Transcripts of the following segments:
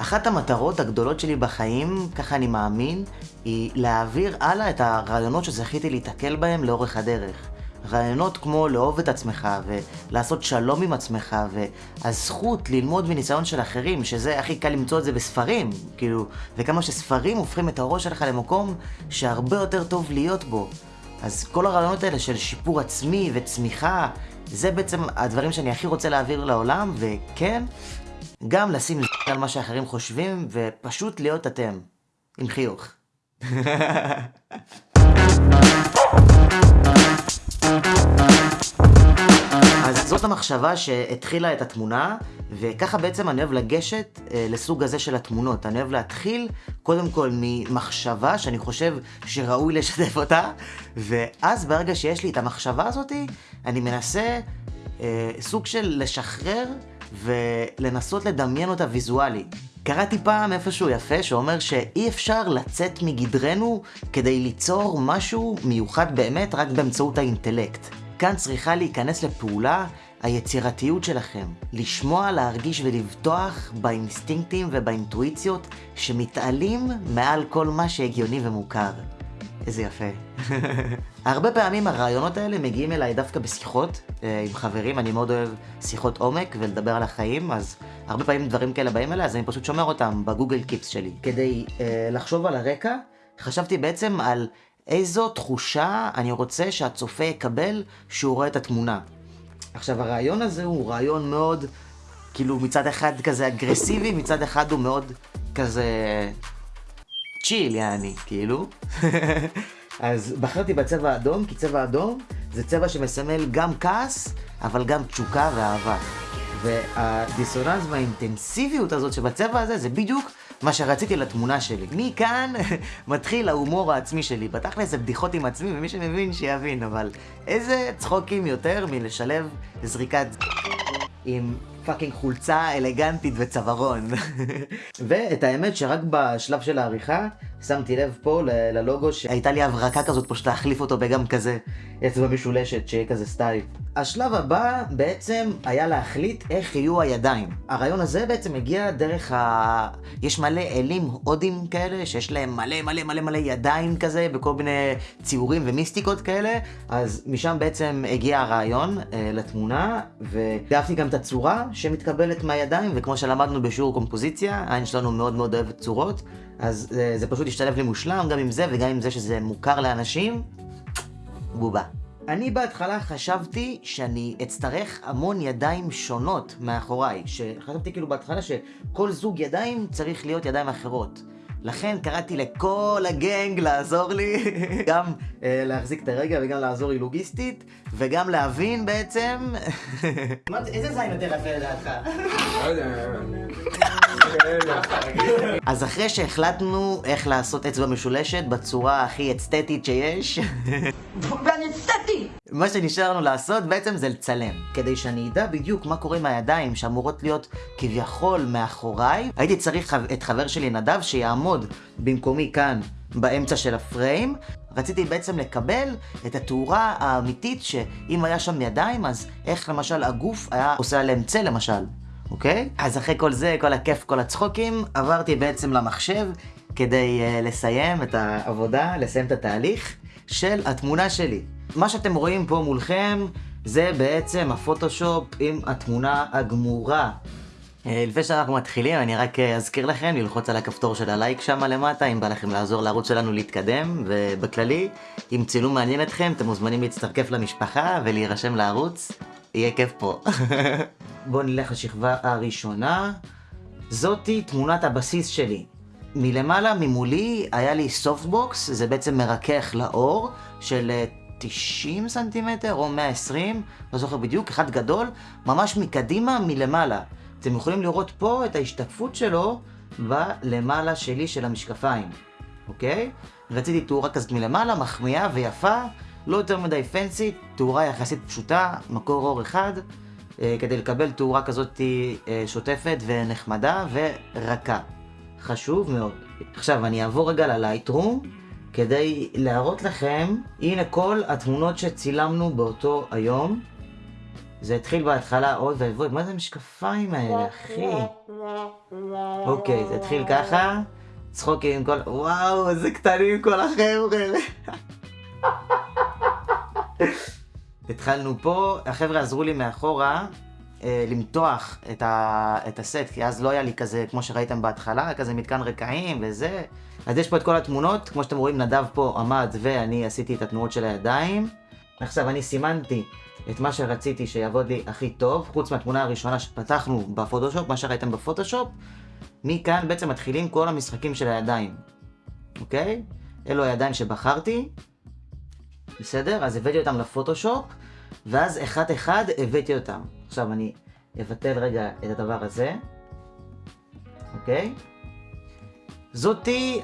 אחת המטרות הגדולות שלי בחיים, ככה אני מאמין, היא להעביר הלאה את הרעיונות שזכיתי להתקל בהם לאורך הדרך. רעיונות כמו לאהוב את עצמך ולעשות שלום עם עצמך והזכות ללמוד מניסיון של אחרים, שזה הכי קל למצוא את זה בספרים, כאילו, וכמה שספרים הופכים את הראש שלך למקום שהרבה יותר טוב להיות בו. אז כל הרעיונות האלה של שיפור עצמי וצמיחה, זה בעצם הדברים שאני הכי רוצה להעביר לעולם, וכן, גם לשים על מה שאחרים חושבים, ופשוט להיות אתם. עם חיוך. אז זאת המחשבה שהתחילה את התמונה, וככה בעצם אני אוהב לגשת אה, לסוג הזה של התמונות. אני אוהב להתחיל קודם כל ממחשבה שאני חושב שראוי לשתף אותה, ואז ברגע שיש לי את המחשבה הזאתי, אני מנסה אה, סוג של לשחרר ולנסות לדמיין אותה ויזואלית. קראתי פעם איפשהו יפה שאומר שאי אפשר לצאת מגדרנו כדי ליצור משהו מיוחד באמת רק באמצעות האינטלקט. כאן צריכה להיכנס לפעולה היצירתיות שלכם. לשמוע, להרגיש ולבטוח באינסטינקטים ובאינטואיציות שמתעלים מעל כל מה שהגיוני ומוכר. איזה יפה. הרבה פעמים הרעיונות האלה מגיעים אליי דווקא בשיחות אה, עם חברים, אני מאוד אוהב שיחות עומק ולדבר על החיים, אז הרבה פעמים דברים כאלה באים אליי, אז אני פשוט שומר אותם בגוגל קיפס שלי. כדי אה, לחשוב על הרקע, חשבתי בעצם על איזו תחושה אני רוצה שהצופה יקבל כשהוא רואה את התמונה. עכשיו הרעיון הזה הוא רעיון מאוד, כאילו מצד אחד כזה אגרסיבי, מצד אחד הוא מאוד כזה צ'יל יעני, כאילו. אז בחרתי בצבע אדום, כי צבע אדום זה צבע שמסמל גם כעס, אבל גם תשוקה ואהבה. והדיסוננס והאינטנסיביות הזאת שבצבע הזה זה בדיוק מה שרציתי לתמונה שלי. מכאן מתחיל ההומור העצמי שלי. בתכל'ס זה בדיחות עם עצמי, ומי שמבין שיבין, אבל איזה צחוקים יותר מלשלב זריקת עם fucking חולצה אלגנטית וצווארון. ואת האמת שרק בשלב של העריכה שמתי לב פה ללוגו שהייתה לי הברקה כזאת פשוט להחליף אותו בגם כזה אצבע משולשת שיהיה כזה style. השלב הבא בעצם היה להחליט איך יהיו הידיים. הרעיון הזה בעצם הגיע דרך ה... יש מלא אלים הודים כאלה שיש להם מלא מלא מלא מלא ידיים כזה בכל מיני ציורים ומיסטיקות כאלה אז משם בעצם הגיע הרעיון אה, לתמונה ואהבתי גם את הצורה שמתקבלת מהידיים וכמו שלמדנו בשיעור קומפוזיציה העין שלנו מאוד מאוד אוהבת צורות אז זה, זה פשוט השתלב לי מושלם, גם עם זה וגם עם זה שזה מוכר לאנשים, בובה. אני בהתחלה חשבתי שאני אצטרך המון ידיים שונות מאחוריי, שחשבתי כאילו בהתחלה שכל זוג ידיים צריך להיות ידיים אחרות. לכן קראתי לכל הגנג לעזור לי, גם uh, להחזיק את הרגע וגם לעזור לי לוגיסטית, וגם להבין בעצם... איזה זין יותר יפה לדעתך? לא יודע. אז אחרי שהחלטנו איך לעשות אצבע משולשת בצורה הכי אסתטית שיש! מה שנשאר לנו לעשות בעצם זה לצלם. כדי שאני אדע בדיוק מה קורה עם הידיים שאמורות להיות כביכול מאחוריי, הייתי צריך את חבר שלי נדב שיעמוד במקומי כאן באמצע של הפריים. רציתי בעצם לקבל את התאורה האמיתית שאם היה שם ידיים אז איך למשל הגוף היה עושה עליהם צל למשל. אוקיי? אז אחרי כל זה, כל הכיף, כל הצחוקים, עברתי בעצם למחשב כדי uh, לסיים את העבודה, לסיים את התהליך של התמונה שלי. מה שאתם רואים פה מולכם זה בעצם הפוטושופ עם התמונה הגמורה. Uh, לפני שאנחנו מתחילים, אני רק uh, אזכיר לכם ללחוץ על הכפתור של הלייק שם למטה, אם בא לכם לעזור לערוץ שלנו להתקדם, ובכללי, אם צילום מעניין אתכם, אתם מוזמנים להצטרף למשפחה ולהירשם לערוץ. יהיה כיף פה. בואו נלך לשכבה הראשונה. זאתי תמונת הבסיס שלי. מלמעלה, ממולי, היה לי softbox, זה בעצם מרכך לאור, של 90 אה, סנטימטר או 120, לא זוכר בדיוק, אחד גדול, ממש מקדימה, מלמעלה. אתם יכולים לראות פה את ההשתקפות שלו בלמעלה שלי של המשקפיים, אוקיי? רציתי תאורה כזאת מלמעלה, מחמיאה ויפה. לא יותר מדי פנסי, תאורה יחסית פשוטה, מקור אור אחד, אה, כדי לקבל תאורה כזאת אה, שוטפת ונחמדה ורכה. חשוב מאוד. עכשיו אני אעבור רגע ללייטרום כדי להראות לכם, הנה כל התמונות שצילמנו באותו היום. זה התחיל בהתחלה, אוי ואבוי, מה זה המשקפיים האלה, אחי? אוקיי, זה התחיל ככה, צחוקים עם כל... וואו, איזה קטנים כל החבר'ה. התחלנו פה, החבר'ה עזרו לי מאחורה למתוח את, ה, את הסט, כי אז לא היה לי כזה, כמו שראיתם בהתחלה, כזה מתקן רקעים וזה. אז יש פה את כל התמונות, כמו שאתם רואים, נדב פה עמד ואני עשיתי את התנועות של הידיים. עכשיו, אני סימנתי את מה שרציתי שיעבוד לי הכי טוב, חוץ מהתמונה הראשונה שפתחנו בפוטושופ, מה שראיתם בפוטושופ. מכאן בעצם מתחילים כל המשחקים של הידיים, אוקיי? אלו הידיים שבחרתי, בסדר? אז הבאתי אותם לפוטושופ, ואז אחד אחד הבאתי אותם. עכשיו אני אבטל רגע את הדבר הזה, אוקיי? זאתי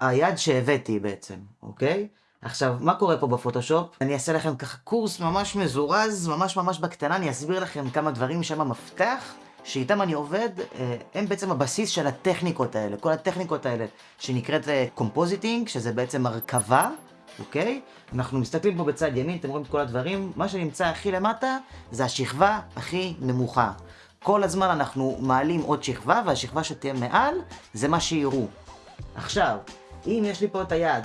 היד שהבאתי בעצם, אוקיי? עכשיו, מה קורה פה בפוטושופ? אני אעשה לכם ככה קורס ממש מזורז, ממש ממש בקטנה, אני אסביר לכם כמה דברים שהם המפתח, שאיתם אני עובד, אה, הם בעצם הבסיס של הטכניקות האלה. כל הטכניקות האלה שנקראת compositing, אה, שזה בעצם הרכבה, אוקיי? אנחנו מסתכלים פה בצד ימין, אתם רואים את כל הדברים, מה שנמצא הכי למטה זה השכבה הכי נמוכה. כל הזמן אנחנו מעלים עוד שכבה, והשכבה שתהיה מעל זה מה שיראו. עכשיו, אם יש לי פה את היד,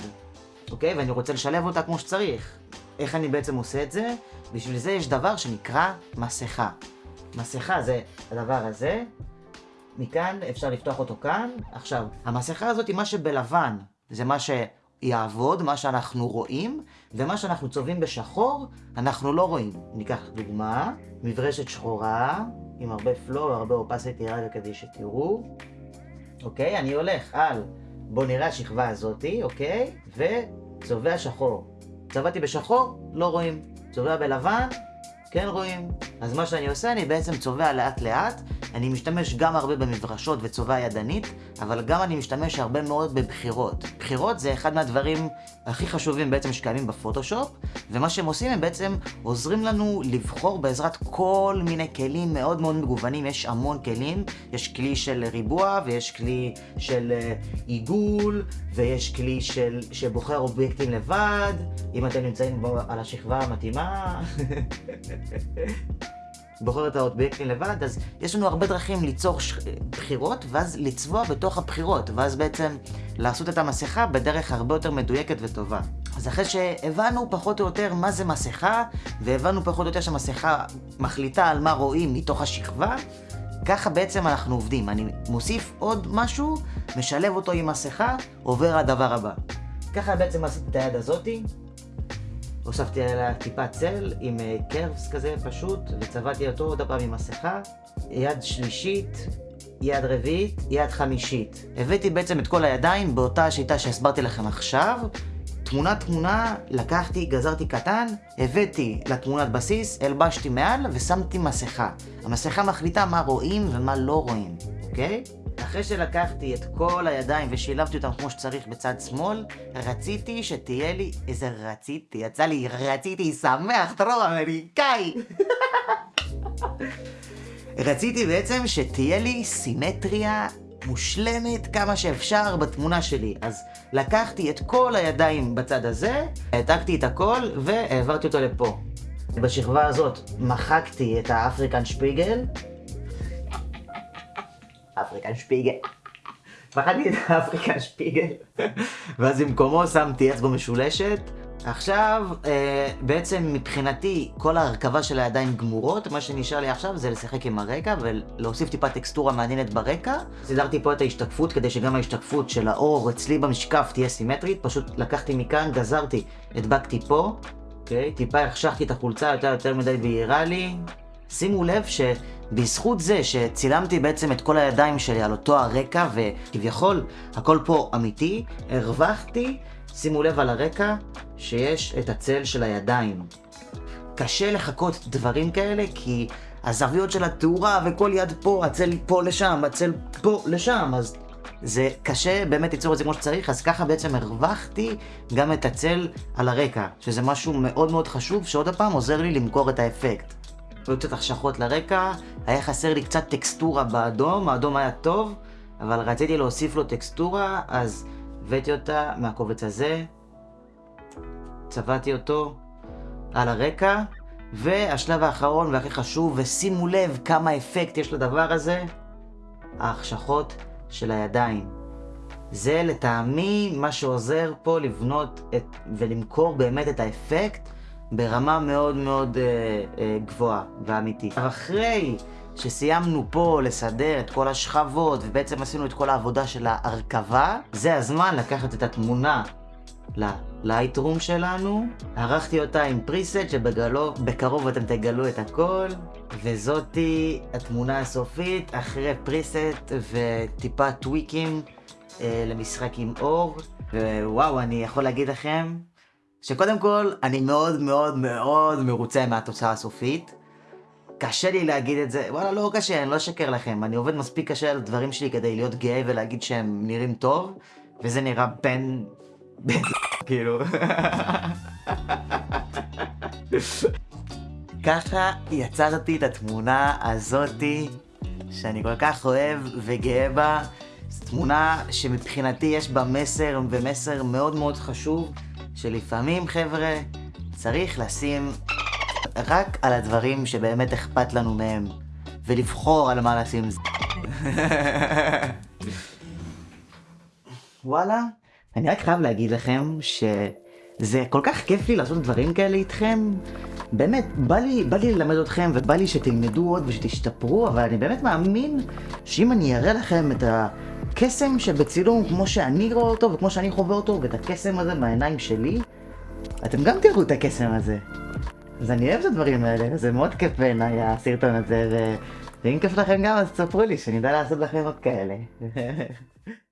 אוקיי? ואני רוצה לשלב אותה כמו שצריך, איך אני בעצם עושה את זה? בשביל זה יש דבר שנקרא מסכה. מסכה זה הדבר הזה, מכאן אפשר לפתוח אותו כאן. עכשיו, המסכה הזאת היא מה שבלבן, זה מה ש... יעבוד, מה שאנחנו רואים, ומה שאנחנו צובעים בשחור, אנחנו לא רואים. ניקח דוגמה, מברשת שחורה, עם הרבה פלואו, הרבה אופסיטי רגע כדי שתראו. אוקיי, אני הולך על, בואו נראה השכבה הזאתי, אוקיי? וצובע שחור. צבעתי בשחור, לא רואים. צובע בלבן, כן רואים. אז מה שאני עושה, אני בעצם צובע לאט לאט, אני משתמש גם הרבה במברשות וצובע ידנית, אבל גם אני משתמש הרבה מאוד בבחירות. בחירות זה אחד מהדברים הכי חשובים בעצם שקיימים בפוטושופ, ומה שהם עושים הם בעצם עוזרים לנו לבחור בעזרת כל מיני כלים מאוד מאוד מגוונים, יש המון כלים, יש כלי של ריבוע ויש כלי של uh, עיגול, ויש כלי של, שבוחר אובייקטים לבד, אם אתם נמצאים בו על השכבה המתאימה. בוחר את האובייקטים לבד, אז יש לנו הרבה דרכים ליצור ש... בחירות, ואז לצבוע בתוך הבחירות, ואז בעצם לעשות את המסכה בדרך הרבה יותר מדויקת וטובה. אז אחרי שהבנו פחות או יותר מה זה מסכה, והבנו פחות או יותר שהמסכה מחליטה על מה רואים מתוך השכבה, ככה בעצם אנחנו עובדים. אני מוסיף עוד משהו, משלב אותו עם מסכה, עובר לדבר הבא. ככה בעצם עשיתי את היד הזאתי. הוספתי עליה טיפה צל עם קרבס אה, כזה פשוט, וצבעתי אותו עוד פעם עם מסכה. יד שלישית, יד רביעית, יד חמישית. הבאתי בעצם את כל הידיים באותה השיטה שהסברתי לכם עכשיו. תמונה תמונה, לקחתי, גזרתי קטן, הבאתי לתמונת בסיס, הלבשתי מעל ושמתי מסכה. המסכה מחליטה מה רואים ומה לא רואים, אוקיי? אחרי שלקחתי את כל הידיים ושילבתי אותם כמו שצריך בצד שמאל, רציתי שתהיה לי איזה רציתי, יצא לי רציתי שמח, טרור אמריקאי. רציתי בעצם שתהיה לי סימטריה מושלמת כמה שאפשר בתמונה שלי. אז לקחתי את כל הידיים בצד הזה, העתקתי את הכל והעברתי אותו לפה. בשכבה הזאת מחקתי את האפריקן שפיגל, אפריקן שפיגל. פחדתי את האפריקן שפיגל. ואז במקומו שמתי אצבע משולשת. עכשיו, אה, בעצם מבחינתי, כל ההרכבה של הידיים גמורות, מה שנשאר לי עכשיו זה לשחק עם הרקע ולהוסיף טיפה טקסטורה מעניינת ברקע. סידרתי פה את ההשתקפות כדי שגם ההשתקפות של האור אצלי במשקף תהיה סימטרית, פשוט לקחתי מכאן, גזרתי, הדבקתי פה, אוקיי? טיפה החשכתי את החולצה יותר יותר מדי בהירה לי. שימו לב ש... בזכות זה שצילמתי בעצם את כל הידיים שלי על אותו הרקע וכביכול הכל פה אמיתי, הרווחתי, שימו לב על הרקע, שיש את הצל של הידיים. קשה לחכות דברים כאלה כי הזוויות של התאורה וכל יד פה, הצל פה לשם, הצל פה לשם, אז זה קשה באמת ליצור את זה כמו שצריך, אז ככה בעצם הרווחתי גם את הצל על הרקע, שזה משהו מאוד מאוד חשוב, שעוד פעם עוזר לי למכור את האפקט. היו קצת החשכות לרקע, היה חסר לי קצת טקסטורה באדום, האדום היה טוב, אבל רציתי להוסיף לו טקסטורה, אז הבאתי אותה מהקובץ הזה, צבעתי אותו על הרקע, והשלב האחרון והכי חשוב, ושימו לב כמה אפקט יש לדבר הזה, ההחשכות של הידיים. זה לטעמי מה שעוזר פה לבנות את, ולמכור באמת את האפקט ברמה מאוד מאוד אה, אה, גבוהה ואמיתית. אחרי שסיימנו פה לסדר את כל השכבות ובעצם עשינו את כל העבודה של ההרכבה, זה הזמן לקחת את התמונה ללייטרום שלנו. ערכתי אותה עם פריסט שבקרוב אתם תגלו את הכל, וזאתי התמונה הסופית אחרי פריסט וטיפה טוויקים אה, למשחק עם אור. ווואו, אני יכול להגיד לכם שקודם כל, אני מאוד מאוד מאוד מרוצה מהתוצאה הסופית. קשה לי להגיד את זה, וואלה לא קשה, אני לא אשקר לכם, אני עובד מספיק קשה על דברים שלי כדי להיות גאה ולהגיד שהם נראים טוב, וזה נראה בין... בין... כאילו... ככה יצרתי את התמונה הזאתי, שאני כל כך אוהב וגאה בה. זו תמונה שמבחינתי יש בה מסר, ומסר מאוד מאוד חשוב, שלפעמים חבר'ה, צריך לשים רק על הדברים שבאמת אכפת לנו מהם, ולבחור על מה לשים זה. וואלה, אני רק חייב להגיד לכם שזה כל כך כיף לי לעשות דברים כאלה איתכם. באמת, בא לי, בא לי ללמד אתכם ובא לי שתלמדו עוד ושתשתפרו, אבל אני באמת מאמין שאם אני אראה לכם את הקסם שבצילום כמו שאני רואה אותו וכמו שאני חווה אותו, ואת הקסם הזה בעיניים שלי, אתם גם תראו את הקסם הזה. אז אני אוהב את הדברים האלה, זה מאוד כיף בעיניי הסרטון הזה, ו... ואם כיף לכם גם אז תספרו לי, שאני אדע לעשות לכם עוד כאלה.